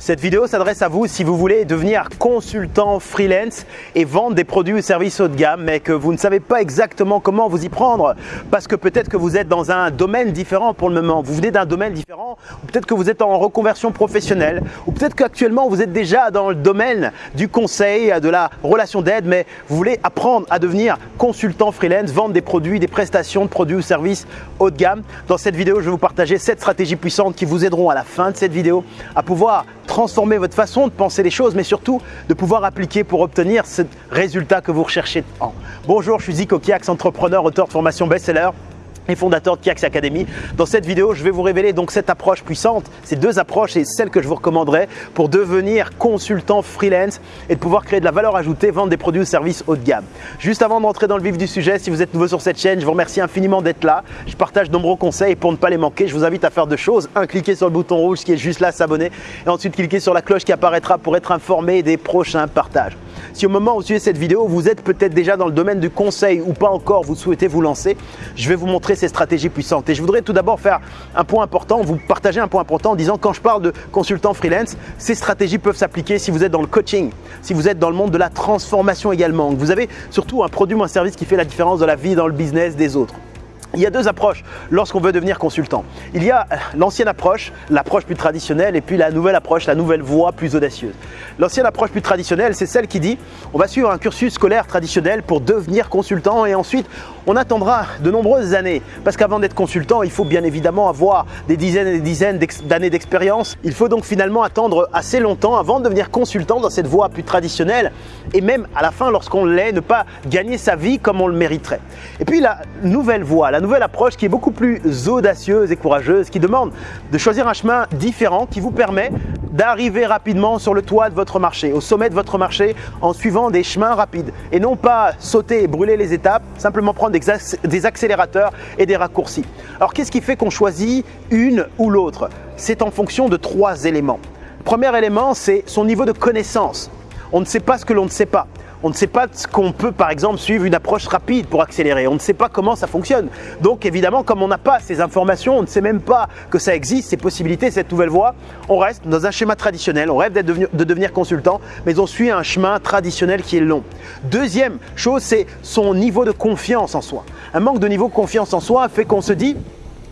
Cette vidéo s'adresse à vous si vous voulez devenir consultant freelance et vendre des produits ou services haut de gamme mais que vous ne savez pas exactement comment vous y prendre parce que peut-être que vous êtes dans un domaine différent pour le moment, vous venez d'un domaine différent ou peut-être que vous êtes en reconversion professionnelle ou peut-être qu'actuellement vous êtes déjà dans le domaine du conseil, de la relation d'aide mais vous voulez apprendre à devenir consultant freelance, vendre des produits, des prestations de produits ou services haut de gamme. Dans cette vidéo, je vais vous partager 7 stratégies puissantes qui vous aideront à la fin de cette vidéo à pouvoir transformer votre façon de penser les choses, mais surtout de pouvoir appliquer pour obtenir ce résultat que vous recherchez. Bonjour, je suis Zico Kiax, entrepreneur, auteur de formation best-seller fondateur de Kiax Academy. Dans cette vidéo, je vais vous révéler donc cette approche puissante, ces deux approches et celle que je vous recommanderais pour devenir consultant freelance et de pouvoir créer de la valeur ajoutée, vendre des produits ou services haut de gamme. Juste avant d'entrer dans le vif du sujet, si vous êtes nouveau sur cette chaîne, je vous remercie infiniment d'être là. Je partage de nombreux conseils pour ne pas les manquer, je vous invite à faire deux choses. Un, cliquer sur le bouton rouge qui est juste là, s'abonner et ensuite cliquer sur la cloche qui apparaîtra pour être informé des prochains partages. Si au moment où vous suivez cette vidéo, vous êtes peut-être déjà dans le domaine du conseil ou pas encore, vous souhaitez vous lancer, je vais vous montrer ces stratégies puissantes. Et je voudrais tout d'abord faire un point important, vous partager un point important en disant quand je parle de consultant freelance, ces stratégies peuvent s'appliquer si vous êtes dans le coaching, si vous êtes dans le monde de la transformation également. Vous avez surtout un produit ou un service qui fait la différence dans la vie, dans le business des autres. Il y a deux approches lorsqu'on veut devenir consultant. Il y a l'ancienne approche, l'approche plus traditionnelle, et puis la nouvelle approche, la nouvelle voie plus audacieuse. L'ancienne approche plus traditionnelle, c'est celle qui dit on va suivre un cursus scolaire traditionnel pour devenir consultant et ensuite on attendra de nombreuses années. Parce qu'avant d'être consultant, il faut bien évidemment avoir des dizaines et des dizaines d'années d'expérience. Il faut donc finalement attendre assez longtemps avant de devenir consultant dans cette voie plus traditionnelle et même à la fin, lorsqu'on l'est, ne pas gagner sa vie comme on le mériterait. Et puis la nouvelle voie, nouvelle approche qui est beaucoup plus audacieuse et courageuse, qui demande de choisir un chemin différent qui vous permet d'arriver rapidement sur le toit de votre marché, au sommet de votre marché en suivant des chemins rapides et non pas sauter et brûler les étapes, simplement prendre des accélérateurs et des raccourcis. Alors qu'est-ce qui fait qu'on choisit une ou l'autre? C'est en fonction de trois éléments. premier élément, c'est son niveau de connaissance. On ne sait pas ce que l'on ne sait pas. On ne sait pas qu'on peut par exemple suivre une approche rapide pour accélérer. On ne sait pas comment ça fonctionne. Donc évidemment, comme on n'a pas ces informations, on ne sait même pas que ça existe, ces possibilités, cette nouvelle voie, on reste dans un schéma traditionnel. On rêve de devenir consultant, mais on suit un chemin traditionnel qui est long. Deuxième chose, c'est son niveau de confiance en soi. Un manque de niveau de confiance en soi fait qu'on se dit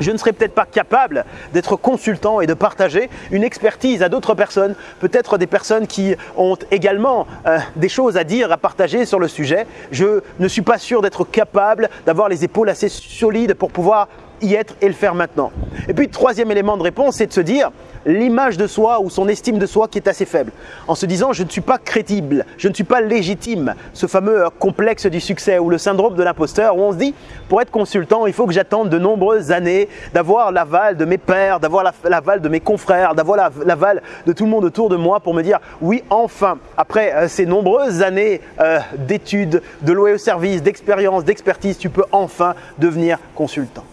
je ne serais peut-être pas capable d'être consultant et de partager une expertise à d'autres personnes, peut-être des personnes qui ont également euh, des choses à dire, à partager sur le sujet. Je ne suis pas sûr d'être capable d'avoir les épaules assez solides pour pouvoir y être et le faire maintenant. Et puis, troisième élément de réponse, c'est de se dire l'image de soi ou son estime de soi qui est assez faible. En se disant je ne suis pas crédible, je ne suis pas légitime. Ce fameux complexe du succès ou le syndrome de l'imposteur où on se dit pour être consultant, il faut que j'attende de nombreuses années d'avoir l'aval de mes pères, d'avoir l'aval de mes confrères, d'avoir l'aval de tout le monde autour de moi pour me dire oui, enfin, après euh, ces nombreuses années euh, d'études, de loyer au service, d'expérience, d'expertise, tu peux enfin devenir consultant.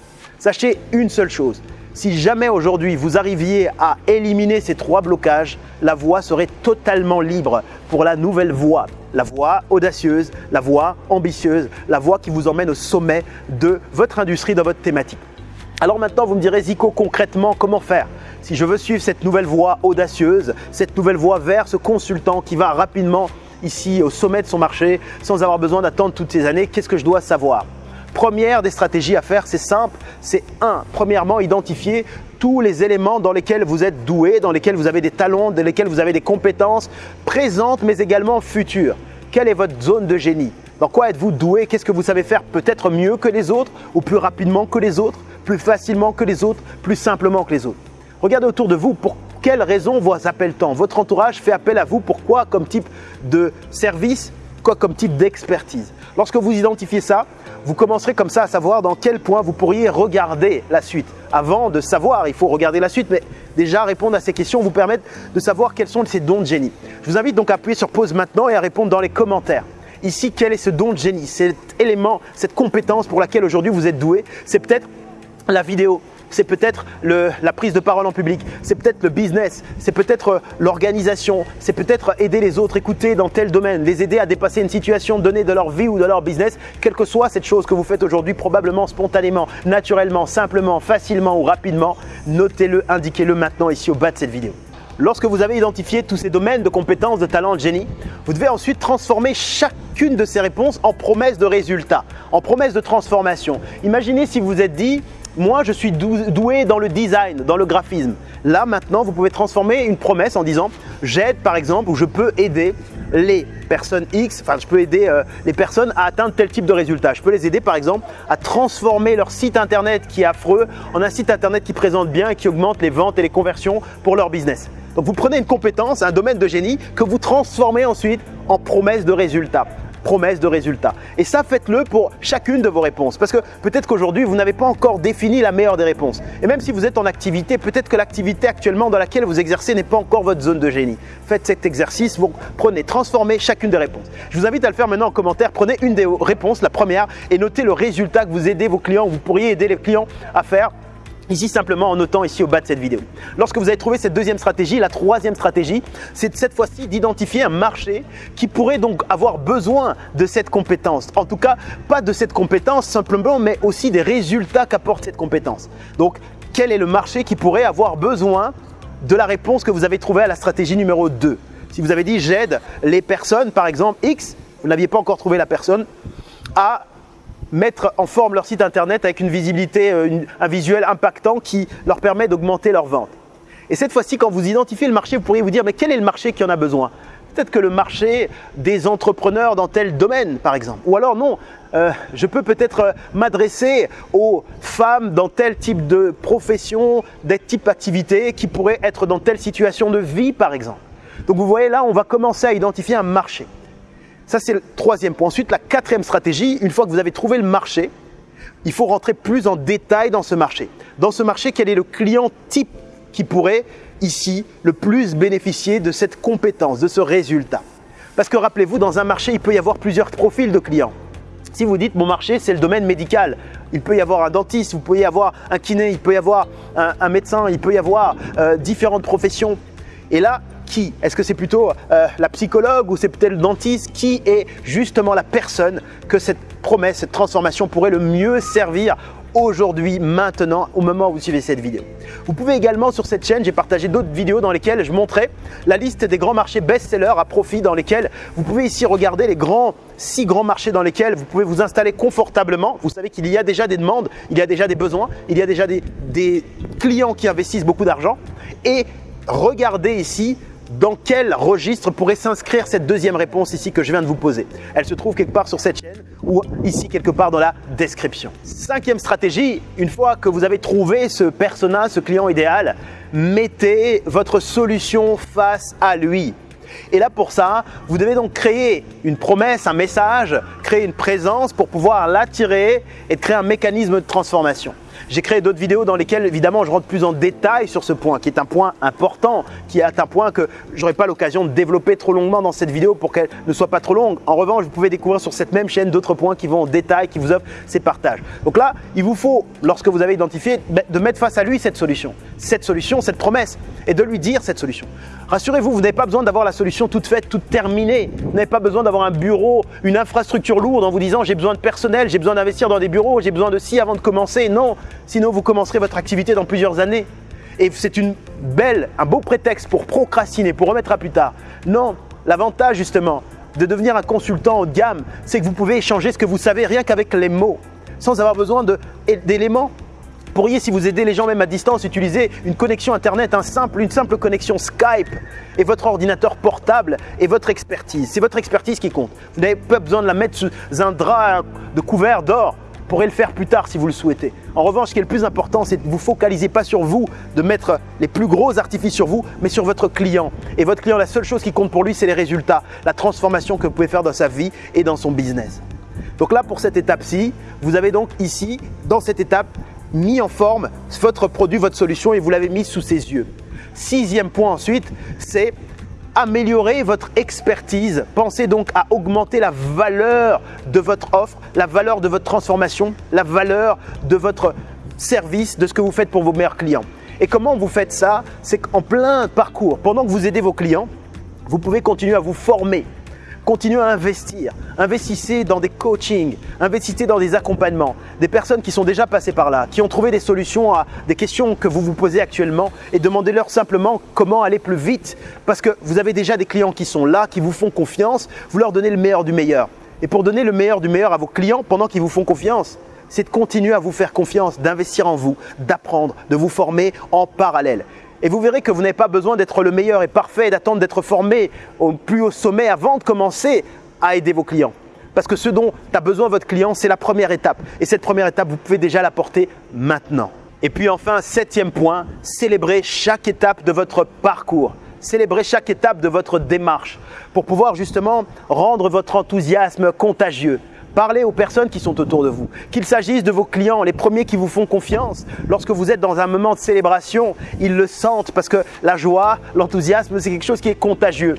Sachez une seule chose, si jamais aujourd'hui vous arriviez à éliminer ces trois blocages, la voie serait totalement libre pour la nouvelle voie. La voie audacieuse, la voie ambitieuse, la voie qui vous emmène au sommet de votre industrie dans votre thématique. Alors maintenant, vous me direz, Zico, concrètement, comment faire? Si je veux suivre cette nouvelle voie audacieuse, cette nouvelle voie vers ce consultant qui va rapidement ici au sommet de son marché sans avoir besoin d'attendre toutes ces années, qu'est-ce que je dois savoir? Première des stratégies à faire, c'est simple, c'est un, premièrement, identifier tous les éléments dans lesquels vous êtes doué, dans lesquels vous avez des talents, dans lesquels vous avez des compétences présentes mais également futures. Quelle est votre zone de génie? Dans quoi êtes-vous doué? Qu'est-ce que vous savez faire peut-être mieux que les autres ou plus rapidement que les autres, plus facilement que les autres, plus simplement que les autres? Regardez autour de vous pour quelles raisons vous appelle-t-on Votre entourage fait appel à vous. Pourquoi? Comme type de service? Quoi comme type d'expertise? Lorsque vous identifiez ça, vous commencerez comme ça à savoir dans quel point vous pourriez regarder la suite. Avant de savoir, il faut regarder la suite, mais déjà répondre à ces questions vous permettre de savoir quels sont ces dons de génie. Je vous invite donc à appuyer sur pause maintenant et à répondre dans les commentaires. Ici, quel est ce don de génie, cet élément, cette compétence pour laquelle aujourd'hui vous êtes doué? C'est peut-être la vidéo, c'est peut-être la prise de parole en public, c'est peut-être le business, c'est peut-être euh, l'organisation, c'est peut-être aider les autres, écouter dans tel domaine, les aider à dépasser une situation donnée de leur vie ou de leur business, quelle que soit cette chose que vous faites aujourd'hui, probablement spontanément, naturellement, simplement, facilement ou rapidement, notez-le, indiquez-le maintenant ici au bas de cette vidéo. lorsque vous avez identifié tous ces domaines de compétences, de talents, de génie, vous devez ensuite transformer chacune de ces réponses en promesse de résultat, en promesse de transformation. Imaginez si vous vous êtes dit, moi je suis doué dans le design, dans le graphisme. Là maintenant, vous pouvez transformer une promesse en disant, j'aide par exemple ou je peux aider les personnes X, enfin je peux aider euh, les personnes à atteindre tel type de résultat. Je peux les aider par exemple à transformer leur site internet qui est affreux en un site internet qui présente bien et qui augmente les ventes et les conversions pour leur business. Donc vous prenez une compétence, un domaine de génie que vous transformez ensuite en promesse de résultat promesse de résultat. Et ça, faites-le pour chacune de vos réponses. Parce que peut-être qu'aujourd'hui, vous n'avez pas encore défini la meilleure des réponses. Et même si vous êtes en activité, peut-être que l'activité actuellement dans laquelle vous exercez n'est pas encore votre zone de génie. Faites cet exercice, vous prenez, transformez chacune des réponses. Je vous invite à le faire maintenant en commentaire. Prenez une des réponses, la première, et notez le résultat que vous aidez vos clients, vous pourriez aider les clients à faire Ici simplement en notant ici au bas de cette vidéo. Lorsque vous avez trouvé cette deuxième stratégie, la troisième stratégie, c'est cette fois-ci d'identifier un marché qui pourrait donc avoir besoin de cette compétence. En tout cas, pas de cette compétence simplement, mais aussi des résultats qu'apporte cette compétence. Donc, quel est le marché qui pourrait avoir besoin de la réponse que vous avez trouvée à la stratégie numéro 2 Si vous avez dit j'aide les personnes, par exemple X, vous n'aviez pas encore trouvé la personne, à mettre en forme leur site internet avec une visibilité, euh, un visuel impactant qui leur permet d'augmenter leurs ventes. Et cette fois-ci, quand vous identifiez le marché, vous pourriez vous dire, mais quel est le marché qui en a besoin? Peut-être que le marché des entrepreneurs dans tel domaine, par exemple. Ou alors non, euh, je peux peut-être euh, m'adresser aux femmes dans tel type de profession, des types d'activité qui pourraient être dans telle situation de vie, par exemple. Donc vous voyez là, on va commencer à identifier un marché. Ça, c'est le troisième point. Ensuite, la quatrième stratégie, une fois que vous avez trouvé le marché, il faut rentrer plus en détail dans ce marché. Dans ce marché, quel est le client type qui pourrait ici le plus bénéficier de cette compétence, de ce résultat? Parce que rappelez-vous, dans un marché, il peut y avoir plusieurs profils de clients. Si vous dites mon marché, c'est le domaine médical, il peut y avoir un dentiste, vous pouvez y avoir un kiné, il peut y avoir un, médecin, il peut y avoir euh, différentes professions. Et là, qui Est-ce que c'est plutôt euh, la psychologue ou c'est peut-être le dentiste Qui est justement la personne que cette promesse, cette transformation pourrait le mieux servir aujourd'hui, maintenant, au moment où vous suivez cette vidéo? Vous pouvez également sur cette chaîne, j'ai partagé d'autres vidéos dans lesquelles je montrais la liste des grands marchés best-sellers à profit dans lesquels vous pouvez ici regarder les grands, six grands marchés dans lesquels vous pouvez vous installer confortablement. Vous savez qu'il y a déjà des demandes, il y a déjà des besoins, il y a déjà des, des clients qui investissent beaucoup d'argent et regardez ici dans quel registre pourrait s'inscrire cette deuxième réponse ici que je viens de vous poser? Elle se trouve quelque part sur cette chaîne ou ici quelque part dans la description. Cinquième stratégie, une fois que vous avez trouvé ce persona, ce client idéal, mettez votre solution face à lui. Et là pour ça, vous devez donc créer une promesse, un message, créer une présence pour pouvoir l'attirer et créer un mécanisme de transformation. J'ai créé d'autres vidéos dans lesquelles évidemment je rentre plus en détail sur ce point qui est un point important, qui est un point que je n'aurai pas l'occasion de développer trop longuement dans cette vidéo pour qu'elle ne soit pas trop longue. En revanche, vous pouvez découvrir sur cette même chaîne d'autres points qui vont en détail, qui vous offrent ces partages. Donc là, il vous faut, lorsque vous avez identifié, de mettre face à lui cette solution, cette solution, cette promesse et de lui dire cette solution. Rassurez-vous, vous n'avez pas besoin d'avoir la solution toute faite, toute terminée. Vous n'avez pas besoin d'avoir un bureau, une infrastructure lourde en vous disant j'ai besoin de personnel, j'ai besoin d'investir dans des bureaux, j'ai besoin de ci avant de commencer. Non, sinon vous commencerez votre activité dans plusieurs années. Et c'est une belle, un beau prétexte pour procrastiner, pour remettre à plus tard. Non, l'avantage justement de devenir un consultant haut de gamme, c'est que vous pouvez échanger ce que vous savez rien qu'avec les mots, sans avoir besoin d'éléments pourriez, si vous aidez les gens même à distance, utiliser une connexion Internet, un simple, une simple connexion Skype et votre ordinateur portable et votre expertise. C'est votre expertise qui compte. Vous n'avez pas besoin de la mettre sous un drap de couvert d'or. Vous pourrez le faire plus tard si vous le souhaitez. En revanche, ce qui est le plus important, c'est de vous focaliser pas sur vous, de mettre les plus gros artifices sur vous, mais sur votre client. Et votre client, la seule chose qui compte pour lui, c'est les résultats, la transformation que vous pouvez faire dans sa vie et dans son business. Donc là, pour cette étape-ci, vous avez donc ici, dans cette étape, mis en forme votre produit, votre solution et vous l'avez mis sous ses yeux. Sixième point ensuite, c'est améliorer votre expertise. Pensez donc à augmenter la valeur de votre offre, la valeur de votre transformation, la valeur de votre service, de ce que vous faites pour vos meilleurs clients. Et comment vous faites ça? C'est qu'en plein parcours, pendant que vous aidez vos clients, vous pouvez continuer à vous former. Continuez à investir. Investissez dans des coachings, investissez dans des accompagnements, des personnes qui sont déjà passées par là, qui ont trouvé des solutions à des questions que vous vous posez actuellement et demandez-leur simplement comment aller plus vite parce que vous avez déjà des clients qui sont là, qui vous font confiance, vous leur donnez le meilleur du meilleur. Et pour donner le meilleur du meilleur à vos clients pendant qu'ils vous font confiance, c'est de continuer à vous faire confiance, d'investir en vous, d'apprendre, de vous former en parallèle. Et vous verrez que vous n'avez pas besoin d'être le meilleur et parfait et d'attendre d'être formé au plus haut sommet avant de commencer à aider vos clients. Parce que ce dont a besoin votre client, c'est la première étape. Et cette première étape, vous pouvez déjà l'apporter maintenant. Et puis enfin, septième point, célébrez chaque étape de votre parcours. Célébrez chaque étape de votre démarche pour pouvoir justement rendre votre enthousiasme contagieux. Parlez aux personnes qui sont autour de vous. Qu'il s'agisse de vos clients, les premiers qui vous font confiance. Lorsque vous êtes dans un moment de célébration, ils le sentent parce que la joie, l'enthousiasme, c'est quelque chose qui est contagieux.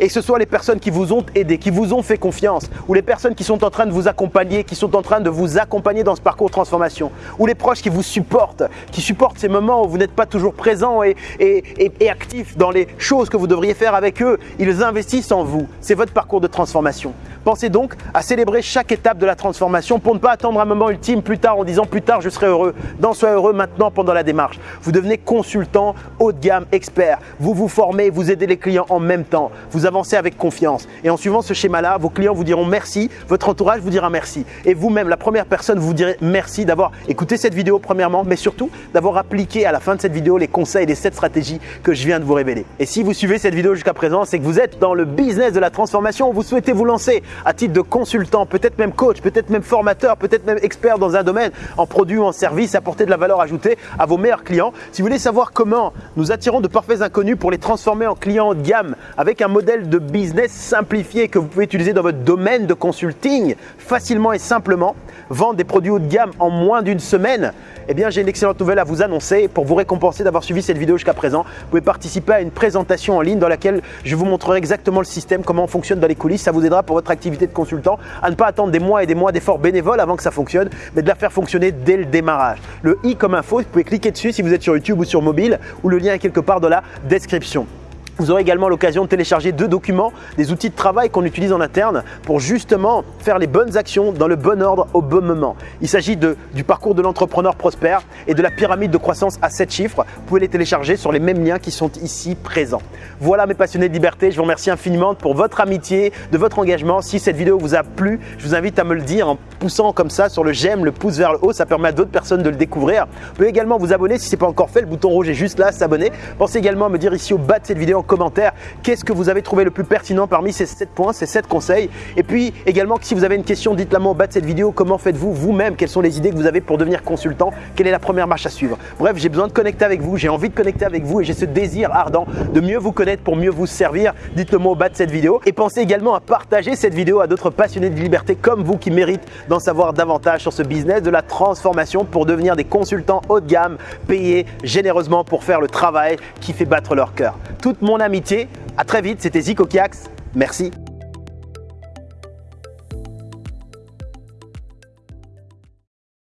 Et que ce soit les personnes qui vous ont aidé, qui vous ont fait confiance, ou les personnes qui sont en train de vous accompagner, qui sont en train de vous accompagner dans ce parcours de transformation, ou les proches qui vous supportent, qui supportent ces moments où vous n'êtes pas toujours présent et, et actif dans les choses que vous devriez faire avec eux. Ils investissent en vous. C'est votre parcours de transformation. Pensez donc à célébrer chaque étape de la transformation pour ne pas attendre un moment ultime plus tard en disant plus tard je serai heureux. Non, soyez heureux maintenant pendant la démarche. Vous devenez consultant haut de gamme, expert. Vous vous formez, vous aidez les clients en même temps. Vous avancez avec confiance. Et en suivant ce schéma-là, vos clients vous diront merci, votre entourage vous dira merci. Et vous-même, la première personne, vous direz merci d'avoir écouté cette vidéo premièrement, mais surtout d'avoir appliqué à la fin de cette vidéo les conseils les 7 stratégies que je viens de vous révéler. Et si vous suivez cette vidéo jusqu'à présent, c'est que vous êtes dans le business de la transformation, vous souhaitez vous lancer à titre de consultant, peut-être même coach, peut-être même formateur, peut-être même expert dans un domaine, en produit ou en service, apporter de la valeur ajoutée à vos meilleurs clients. Si vous voulez savoir comment nous attirons de parfaits inconnus pour les transformer en clients de gamme avec un modèle de business simplifié que vous pouvez utiliser dans votre domaine de consulting facilement et simplement, vendre des produits haut de gamme en moins d'une semaine, eh bien j'ai une excellente nouvelle à vous annoncer pour vous récompenser d'avoir suivi cette vidéo jusqu'à présent. Vous pouvez participer à une présentation en ligne dans laquelle je vous montrerai exactement le système, comment on fonctionne dans les coulisses. Ça vous aidera pour votre activité de consultant à ne pas attendre des mois et des mois d'efforts bénévoles avant que ça fonctionne, mais de la faire fonctionner dès le démarrage. Le i comme info, vous pouvez cliquer dessus si vous êtes sur YouTube ou sur mobile ou le lien est quelque part dans la description. Vous aurez également l'occasion de télécharger deux documents, des outils de travail qu'on utilise en interne pour justement faire les bonnes actions dans le bon ordre au bon moment. Il s'agit du parcours de l'entrepreneur prospère et de la pyramide de croissance à 7 chiffres. Vous pouvez les télécharger sur les mêmes liens qui sont ici présents. Voilà mes passionnés de liberté, je vous remercie infiniment pour votre amitié, de votre engagement. Si cette vidéo vous a plu, je vous invite à me le dire en poussant comme ça sur le j'aime, le pouce vers le haut, ça permet à d'autres personnes de le découvrir. Vous pouvez également vous abonner si ce n'est pas encore fait, le bouton rouge est juste là, s'abonner. Pensez également à me dire ici au bas de cette vidéo commentaire qu'est-ce que vous avez trouvé le plus pertinent parmi ces 7 points, ces 7 conseils? Et puis également, si vous avez une question, dites-la moi au bas de cette vidéo. Comment faites-vous vous-même? Quelles sont les idées que vous avez pour devenir consultant? Quelle est la première marche à suivre? Bref, j'ai besoin de connecter avec vous, j'ai envie de connecter avec vous et j'ai ce désir ardent de mieux vous connaître pour mieux vous servir. Dites-le moi au bas de cette vidéo. Et pensez également à partager cette vidéo à d'autres passionnés de liberté comme vous qui méritent d'en savoir davantage sur ce business de la transformation pour devenir des consultants haut de gamme, payés généreusement pour faire le travail qui fait battre leur cœur. Toute mon amitié à très vite, c'était Zico Kiax. Merci.